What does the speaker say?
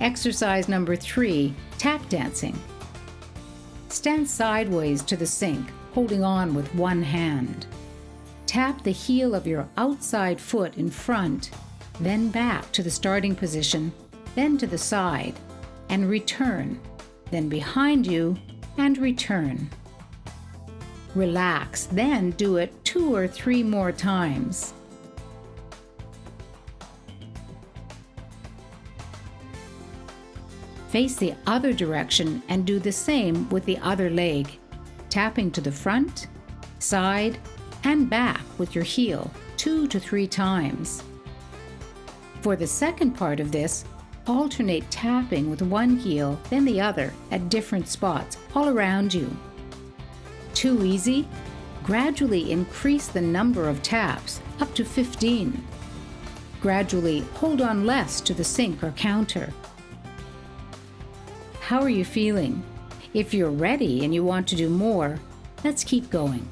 Exercise number three, tap dancing. Stand sideways to the sink, holding on with one hand. Tap the heel of your outside foot in front, then back to the starting position, then to the side, and return, then behind you and return. Relax, then do it two or three more times. Face the other direction and do the same with the other leg, tapping to the front, side, and back with your heel two to three times. For the second part of this, alternate tapping with one heel, then the other at different spots all around you. Too easy? Gradually increase the number of taps up to 15. Gradually hold on less to the sink or counter. How are you feeling? If you're ready and you want to do more, let's keep going.